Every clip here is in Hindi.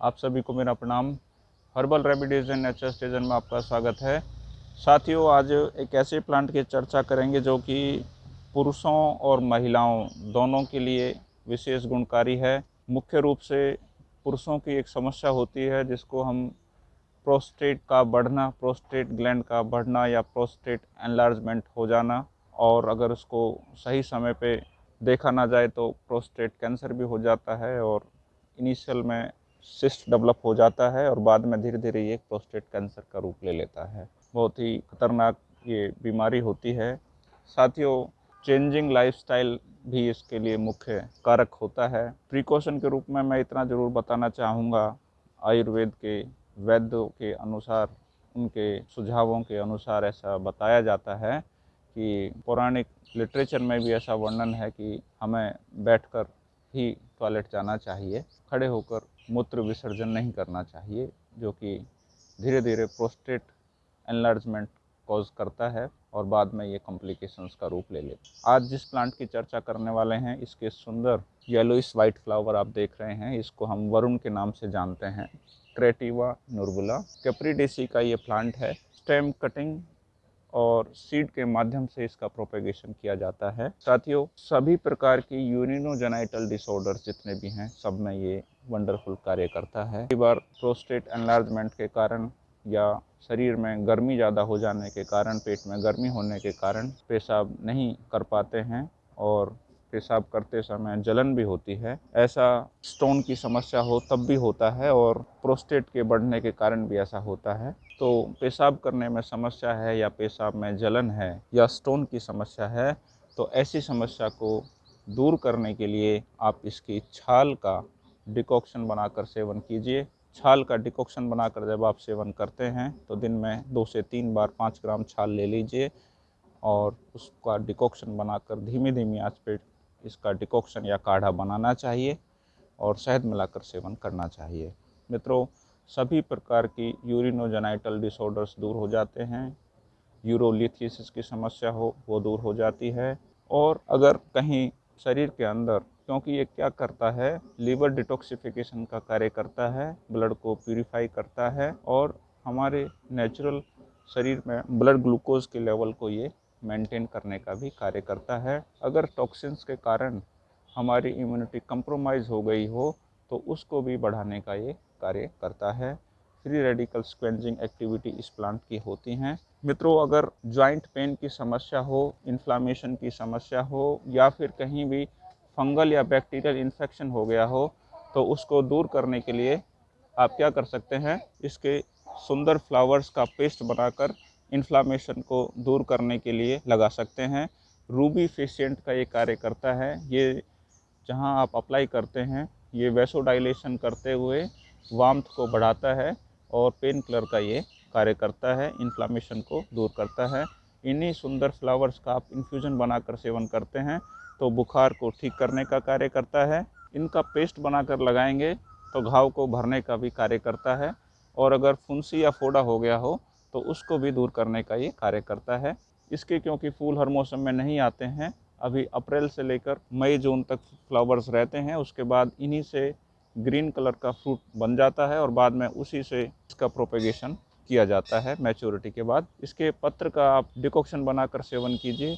आप सभी को मेरा प्रणाम। Herbal remedies and nature station में आपका स्वागत है। साथियों, आज एक ऐसे प्लांट की चर्चा करेंगे जो कि पुरुषों और महिलाओं दोनों के लिए विशेष गुणकारी है। मुख्य रूप से पुरुषों की एक समस्या होती है जिसको हम प्रोस्टेट का बढ़ना, प्रोस्टेट ग्लैंड का बढ़ना या प्रोस्टेट एनलार्जमेंट हो जाना और अगर उसको सही समय पे देखा ना जाए तो प्रोस्टेट कैंसर भी हो जाता है और इनिशियल में सिस्ट डेवलप हो जाता है और बाद में धीरे धीरे ये प्रोस्टेट कैंसर का रूप ले लेता है। बहुत ही खतरनाक ये बीमारी होती है। साथियों चेंजिंग लाइफस्टाइल भी इसके लिए मुख्य कारक होता है। प्रिकॉशन के रूप में मैं इतना ज़रूर बताना चाहूँगा। आयुर्वेद के वैद्यों के अनुसार, उनके सुझावों के अनुसार ऐसा बताया जाता है कि पौराणिक लिटरेचर में भी ऐसा वर्णन है कि हमें बैठकर ही टॉयलेट जाना चाहिए, खड़े होकर मूत्र विसर्जन नहीं करना चाहिए, जो कि धीरे धीरे प्रोस्टेट एनलार्जमेंट कॉज करता है और बाद में ये कॉम्प्लिकेशंस का रूप ले लेता आज जिस प्लांट की चर्चा करने वाले हैं, इसके सुंदर येलोइस वाइट फ्लावर आप देख रहे हैं, इसको हम वरुण के नाम से जानते हैं। क्रेटिवा नुरबुला कैप्रीडेसी का ये प्लांट है। स्टेम कटिंग और सीड के माध्यम से इसका प्रोपेगेशन किया जाता है। साथियों, सभी प्रकार की यूरिनोजेनाइटल डिसऑर्डर जितने भी हैं, सब में ये वंडरफुल कार्य करता है। कई बार प्रोस्टेट एनलार्जमेंट के कारण या शरीर में गर्मी ज़्यादा हो जाने के कारण, पेट में गर्मी होने के कारण पेशाब नहीं कर पाते हैं और पेशाब करते समय जलन भी होती है। ऐसा स्टोन की समस्या हो तब भी होता है और प्रोस्टेट के बढ़ने के कारण भी ऐसा होता है। तो पेशाब करने में समस्या है या पेशाब में जलन है या स्टोन की समस्या है तो ऐसी समस्या को दूर करने के लिए आप इसकी छाल का डिकॉक्शन बनाकर सेवन कीजिए। छाल का डिकॉक्शन बनाकर जब आप सेवन करते हैं तो दिन में दो से तीन बार पाँच ग्राम छाल ले लीजिए और उसका डिकॉक्शन बनाकर धीमी धीमी आँच पे इसका डिकॉक्शन या काढ़ा बनाना चाहिए और शहद मिलाकर सेवन करना चाहिए। मित्रों, सभी प्रकार की यूरिनोजेनाइटल डिसऑर्डर्स दूर हो जाते हैं। यूरोलिथियसिस की समस्या हो, वो दूर हो जाती है और अगर कहीं शरीर के अंदर क्योंकि ये क्या करता है? लीवर डिटॉक्सिफिकेशन का कार्य करता है ब्लड को प्यूरिफाई करता है और हमारे नेचुरल शरीर में ब्लड ग्लूकोज के लेवल को ये मेंटेन करने का भी कार्य करता है। अगर टॉक्सिन्स के कारण हमारी इम्यूनिटी कंप्रोमाइज़ हो गई हो तो उसको भी बढ़ाने का ये कार्य करता है। फ्री रेडिकल स्क्वेंजिंग एक्टिविटी इस प्लांट की होती हैं। मित्रों, अगर जॉइंट पेन की समस्या हो इन्फ्लामेशन की समस्या हो, या फिर कहीं भी फंगल या बैक्टीरियल इन्फेक्शन हो गया हो तो उसको दूर करने के लिए आप क्या कर सकते हैं, इसके सुंदर फ्लावर्स का पेस्ट बनाकर इन्फ्लामेशन को दूर करने के लिए लगा सकते हैं। रूबी फेशियंट का ये कार्य करता है, ये जहाँ आप अप्लाई करते हैं, ये वैसोडाइलेशन करते हुए वाम्थ को बढ़ाता है और पेन किलर का ये कार्य करता है, इन्फ्लामेशन को दूर करता है। इन्हीं सुंदर फ्लावर्स का आप इन्फ्यूज़न बनाकर सेवन करते हैं तो बुखार को ठीक करने का कार्य करता है। इनका पेस्ट बनाकर लगाएँगे तो घाव को भरने का भी कार्य करता है और अगर फुंसी या फोड़ा हो गया हो तो उसको भी दूर करने का ये कार्य करता है। इसके क्योंकि फूल हर मौसम में नहीं आते हैं, अभी अप्रैल से लेकर मई, जून तक फ्लावर्स रहते हैं, उसके बाद इन्हीं से ग्रीन कलर का फ्रूट बन जाता है और बाद में उसी से इसका प्रोपेगेशन किया जाता है मैच्योरिटी के बाद। इसके पत्र का आप डिकॉक्शन बनाकर सेवन कीजिए,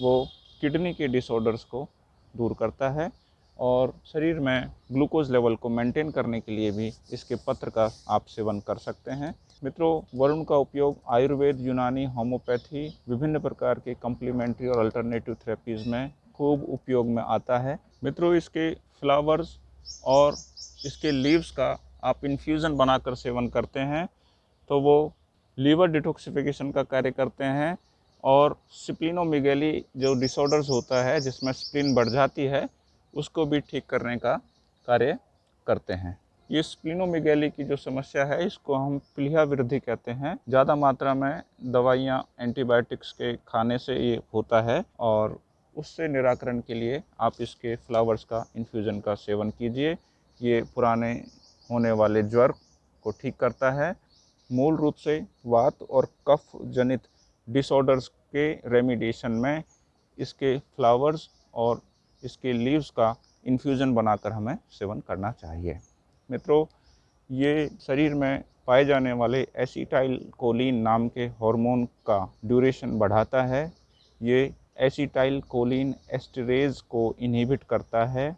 वो किडनी के डिसऑर्डर्स को दूर करता है और शरीर में ग्लूकोज लेवल को मेंटेन करने के लिए भी इसके पत्र का आप सेवन कर सकते हैं। मित्रों, वरुण का उपयोग आयुर्वेद, यूनानी होम्योपैथी विभिन्न प्रकार के कम्प्लीमेंट्री और अल्टरनेटिव थेरेपीज़ में खूब उपयोग में आता है। मित्रों, इसके फ्लावर्स और इसके लीव्स का आप इन्फ्यूज़न बनाकर सेवन करते हैं तो वो लीवर डिटॉक्सिफिकेशन का कार्य करते हैं और स्प्लिनोमिगेली जो डिसऑर्डर्स होता है, जिसमें स्प्लिन बढ़ जाती है, उसको भी ठीक करने का कार्य करते हैं। ये स्प्लिनोमिगेली की जो समस्या है, इसको हम प्लीहा वृद्धि कहते हैं। ज़्यादा मात्रा में दवाइयाँ एंटीबायोटिक्स के खाने से ये होता है और उससे निराकरण के लिए आप इसके फ्लावर्स का इन्फ्यूज़न का सेवन कीजिए। ये पुराने होने वाले ज्वर को ठीक करता है। मूल रूप से वात और कफ जनित डिसऑर्डर्स के रेमिडिएशन में इसके फ्लावर्स और इसके लीव्स का इन्फ्यूज़न बनाकर हमें सेवन करना चाहिए। मित्रों, ये शरीर में पाए जाने वाले एसिटाइल कोलिन नाम के हार्मोन का ड्यूरेशन बढ़ाता है। ये एसिटाइल कोलिन एस्टरेज को इनहिबिट करता है,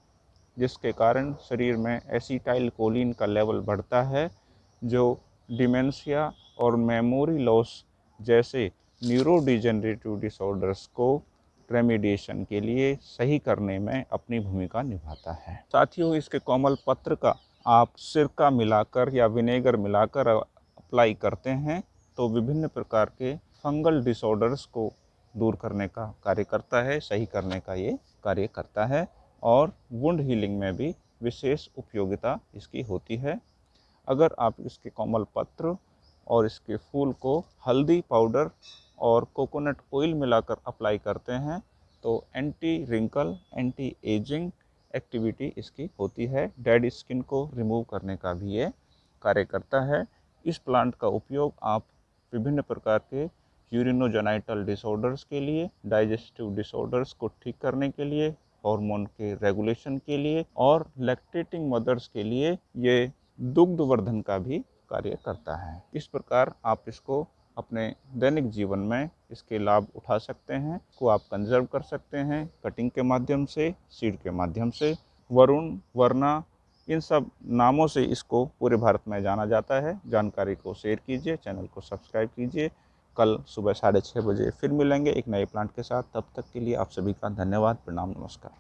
जिसके कारण शरीर में एसिटाइल कोलिन का लेवल बढ़ता है, जो डिमेंशिया और मेमोरी लॉस जैसे न्यूरोडिजेनरेटिव डिसऑर्डर्स को रेमिडिएशन के लिए सही करने में अपनी भूमिका निभाता है। साथियों, इसके कोमल पत्र का आप सिरका मिलाकर या विनेगर मिलाकर अप्लाई करते हैं तो विभिन्न प्रकार के फंगल डिसऑर्डर्स को दूर करने का कार्य करता है, सही करने का ये कार्य करता है और वुंड हीलिंग में भी विशेष उपयोगिता इसकी होती है। अगर आप इसके कोमल पत्र और इसके फूल को हल्दी पाउडर और कोकोनट ऑयल मिलाकर अप्लाई करते हैं तो anti wrinkle anti ageing activity इसकी होती है। डेड स्किन को रिमूव करने का भी ये कार्य करता है। इस प्लांट का उपयोग आप विभिन्न प्रकार के यूरिनोजेनाइटल डिसऑर्डर्स के लिए डाइजेस्टिव डिसऑर्डर्स को ठीक करने के लिए हार्मोन के रेगुलेशन के लिए और लैक्टेटिंग मदर्स के लिए ये दुग्धवर्धन का भी कार्य करता है। इस प्रकार आप इसको अपने दैनिक जीवन में इसके लाभ उठा सकते हैं, को आप कंजर्व कर सकते हैं कटिंग के माध्यम से सीड के माध्यम से, वरुण वरना इन सब नामों से इसको पूरे भारत में जाना जाता है। जानकारी को शेयर कीजिए चैनल को सब्सक्राइब कीजिए। कल सुबह साढ़े छः बजे फिर मिलेंगे एक नए प्लांट के साथ। तब तक के लिए आप सभी का धन्यवाद, प्रणाम, नमस्कार।